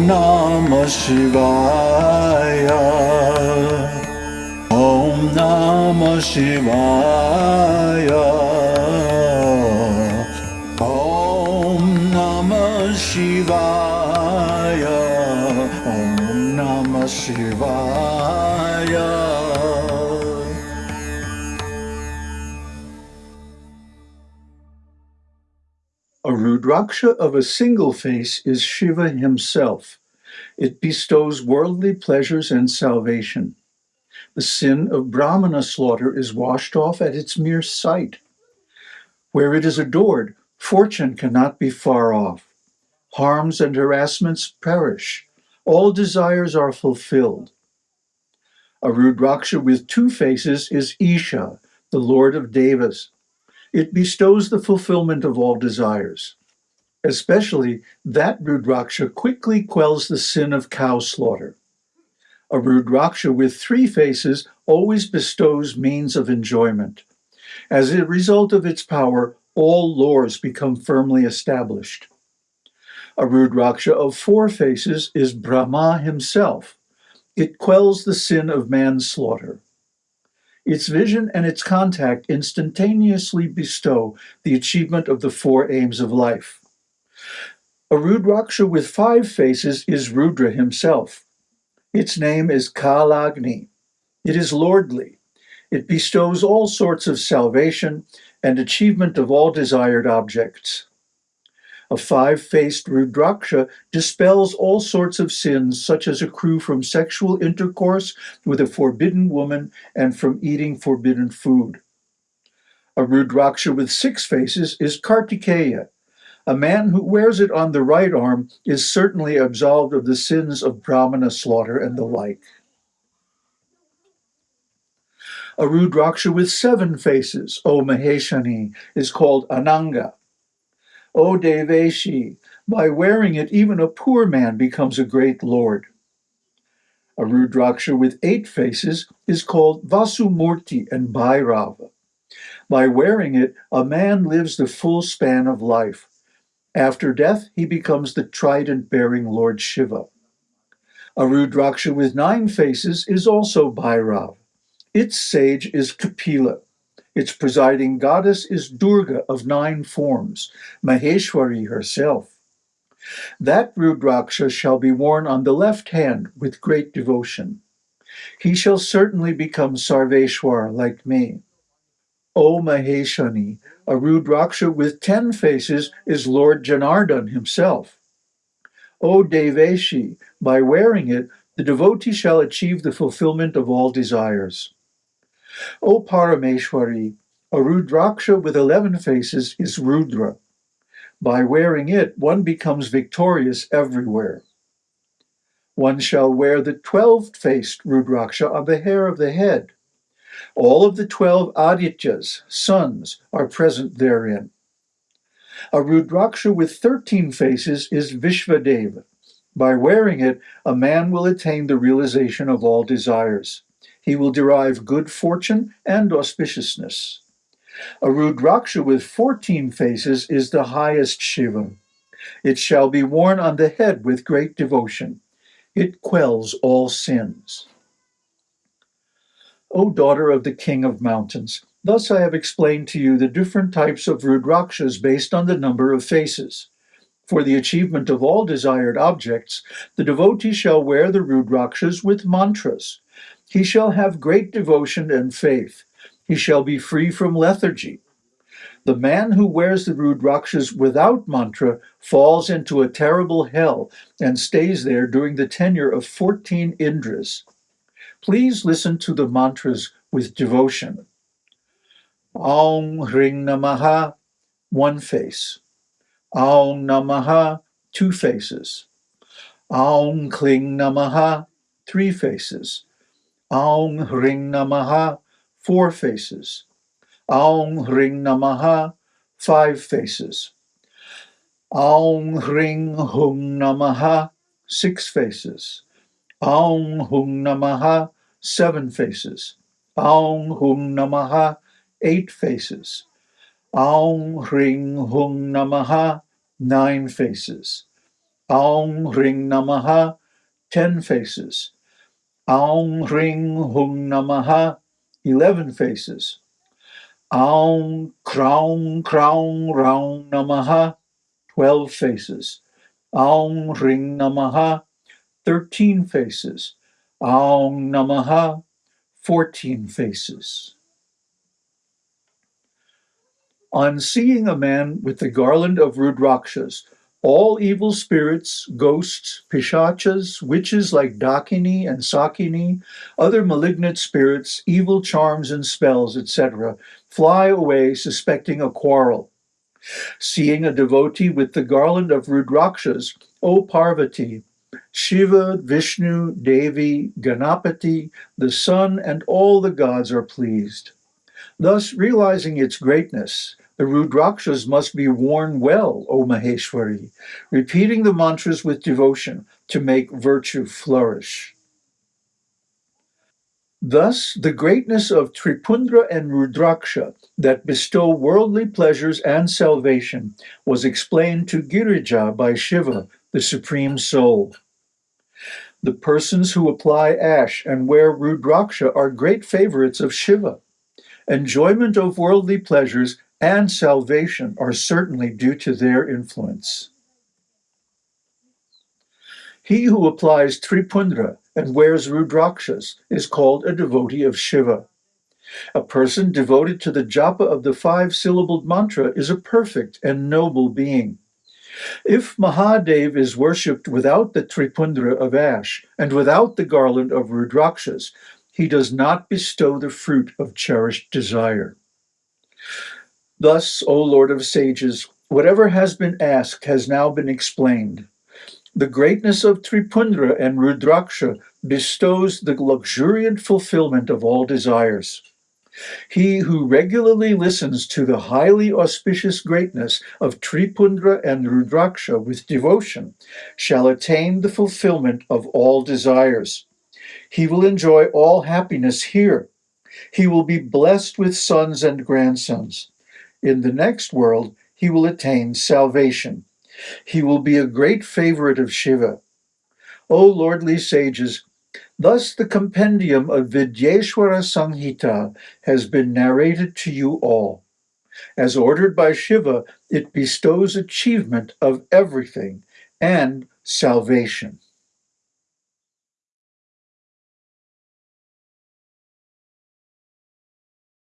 Namah Shivaya. Om Namah Shivaya. Om Namah Shivaya. Om Namah Shivaya. A Rudraksha of a single face is Shiva himself. It bestows worldly pleasures and salvation. The sin of Brahmana slaughter is washed off at its mere sight. Where it is adored, fortune cannot be far off. Harms and harassments perish. All desires are fulfilled. A Rudraksha with two faces is Isha, the lord of Devas. It bestows the fulfillment of all desires. Especially that Rudraksha quickly quells the sin of cow slaughter. A Rudraksha with three faces always bestows means of enjoyment. As a result of its power, all laws become firmly established. A Rudraksha of four faces is Brahma himself. It quells the sin of manslaughter. Its vision and its contact instantaneously bestow the achievement of the four aims of life. A Rudraksha with five faces is Rudra himself. Its name is Kalagni. It is lordly. It bestows all sorts of salvation and achievement of all desired objects. A five-faced Rudraksha dispels all sorts of sins such as accrue from sexual intercourse with a forbidden woman and from eating forbidden food. A Rudraksha with six faces is Kartikeya. A man who wears it on the right arm is certainly absolved of the sins of Brahmana slaughter and the like. A Rudraksha with seven faces, O Maheshani, is called Ananga. O Deveshi, by wearing it even a poor man becomes a great lord. A Rudraksha with eight faces is called Vasumurti and Bhairava. By wearing it, a man lives the full span of life. After death, he becomes the trident-bearing Lord Shiva. A Rudraksha with nine faces is also Bhairav. Its sage is Kapila. Its presiding goddess is Durga of nine forms, Maheshwari herself. That Rudraksha shall be worn on the left hand with great devotion. He shall certainly become Sarveshwar like me. O Maheshani, a Rudraksha with ten faces is Lord Janardhan himself. O Deveshi, by wearing it, the devotee shall achieve the fulfillment of all desires. O Parameshwari, a Rudraksha with eleven faces is Rudra. By wearing it, one becomes victorious everywhere. One shall wear the twelve-faced Rudraksha on the hair of the head. All of the twelve Adityas, sons, are present therein. A Rudraksha with thirteen faces is Vishvadeva. By wearing it, a man will attain the realization of all desires. He will derive good fortune and auspiciousness. A Rudraksha with fourteen faces is the highest Shiva. It shall be worn on the head with great devotion. It quells all sins. O daughter of the king of mountains, thus I have explained to you the different types of Rudrakshas based on the number of faces. For the achievement of all desired objects, the devotee shall wear the Rudrakshas with mantras. He shall have great devotion and faith. He shall be free from lethargy. The man who wears the Rudrakshas without mantra falls into a terrible hell and stays there during the tenure of 14 Indras. Please listen to the mantras with devotion. Aum Hring Namaha, one face. Aum Namaha, two faces. Aum Kling Namaha, three faces. Aum Hring Namaha, four faces. Aum Hring Namaha, five faces. Aum Hring Hum Namaha, six faces. Aum Hung Namaha, seven faces. Aum Hung Namaha, eight faces. Aum Ring Hung Namaha, nine faces. Aum Ring Namaha, 10 faces. Aum Ring Hung Namaha, 11 faces. Aum Kraung Kraung Raung Namaha, 12 faces. Aum Ring Namaha, 13 faces. Aum Namaha, 14 faces. On seeing a man with the garland of Rudrakshas, all evil spirits, ghosts, pishachas, witches like Dakini and Sakini, other malignant spirits, evil charms and spells, etc., fly away suspecting a quarrel. Seeing a devotee with the garland of Rudrakshas, O Parvati, Shiva, Vishnu, Devi, Ganapati, the sun, and all the gods are pleased. Thus, realizing its greatness, the Rudrakshas must be worn well, O Maheshwari, repeating the mantras with devotion to make virtue flourish. Thus, the greatness of Tripundra and Rudraksha that bestow worldly pleasures and salvation was explained to Girija by Shiva, the Supreme Soul. The persons who apply ash and wear Rudraksha are great favorites of Shiva. Enjoyment of worldly pleasures and salvation are certainly due to their influence. He who applies Tripundra and wears Rudrakshas is called a devotee of Shiva. A person devoted to the japa of the five-syllabled mantra is a perfect and noble being. If Mahadev is worshipped without the Tripundra of ash and without the garland of Rudrakshas, he does not bestow the fruit of cherished desire. Thus, O Lord of sages, whatever has been asked has now been explained. The greatness of Tripundra and Rudraksha bestows the luxuriant fulfillment of all desires. He who regularly listens to the highly auspicious greatness of Tripundra and Rudraksha with devotion shall attain the fulfillment of all desires. He will enjoy all happiness here. He will be blessed with sons and grandsons. In the next world, he will attain salvation. He will be a great favorite of Shiva. O lordly sages, thus the compendium of Vidyeshwara Samhita has been narrated to you all. As ordered by Shiva, it bestows achievement of everything and salvation.